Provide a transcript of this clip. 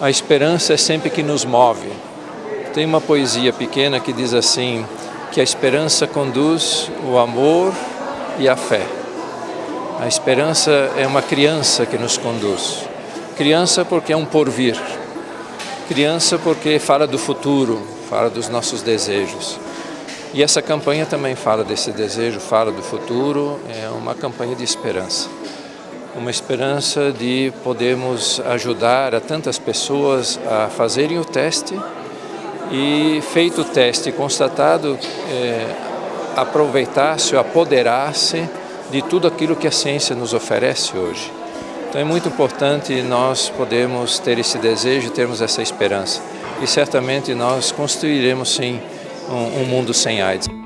A esperança é sempre que nos move. Tem uma poesia pequena que diz assim, que a esperança conduz o amor e a fé. A esperança é uma criança que nos conduz. Criança porque é um porvir. Criança porque fala do futuro, fala dos nossos desejos. E essa campanha também fala desse desejo, fala do futuro, é uma campanha de esperança. Uma esperança de podermos ajudar a tantas pessoas a fazerem o teste e, feito o teste constatado, é, aproveitar-se, apoderar-se de tudo aquilo que a ciência nos oferece hoje. Então é muito importante nós podermos ter esse desejo, termos essa esperança. E certamente nós construiremos sim um, um mundo sem AIDS.